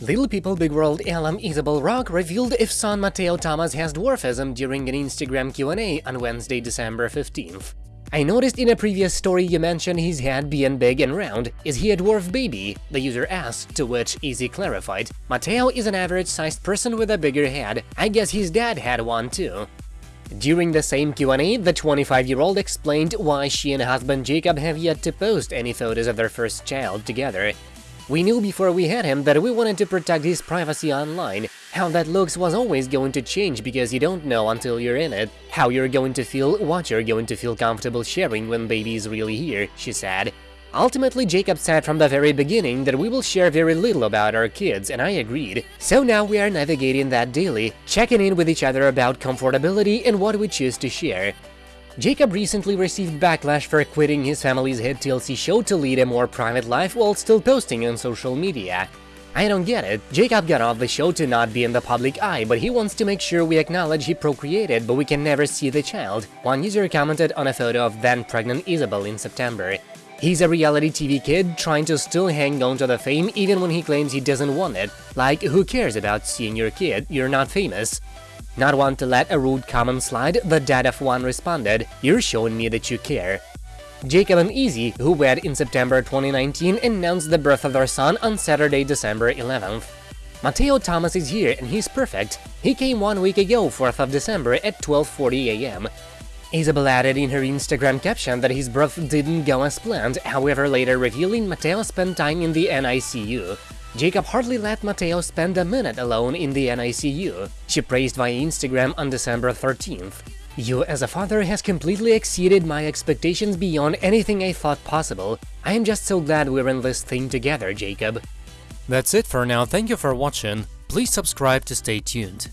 Little People Big World alum Isabel Rock revealed if son Mateo Thomas has dwarfism during an Instagram Q&A on Wednesday, December 15th. I noticed in a previous story you mentioned his head being big and round. Is he a dwarf baby? The user asked, to which Izzy clarified, Mateo is an average-sized person with a bigger head. I guess his dad had one too. During the same Q&A, the 25-year-old explained why she and husband Jacob have yet to post any photos of their first child together. We knew before we had him that we wanted to protect his privacy online. How that looks was always going to change because you don't know until you're in it. How you're going to feel, what you're going to feel comfortable sharing when baby is really here, she said. Ultimately, Jacob said from the very beginning that we will share very little about our kids, and I agreed. So now we are navigating that daily, checking in with each other about comfortability and what we choose to share. Jacob recently received backlash for quitting his family's hit TLC show to lead a more private life while still posting on social media. I don't get it, Jacob got off the show to not be in the public eye, but he wants to make sure we acknowledge he procreated, but we can never see the child, one user commented on a photo of then-pregnant Isabel in September. He's a reality TV kid trying to still hang on to the fame even when he claims he doesn't want it. Like, who cares about seeing your kid, you're not famous. Not one to let a rude comment slide, the dad of one responded, You're showing me that you care. Jacob and Izzy, who wed in September 2019, announced the birth of their son on Saturday, December 11th. Mateo Thomas is here and he's perfect. He came one week ago, 4th of December at 12.40 am. Isabel added in her Instagram caption that his birth didn't go as planned, however later revealing Mateo spent time in the NICU. Jacob hardly let Mateo spend a minute alone in the NICU. She praised via Instagram on December 13th. You as a father has completely exceeded my expectations beyond anything I thought possible. I am just so glad we're in this thing together, Jacob. That's it for now, thank you for watching. Please subscribe to stay tuned.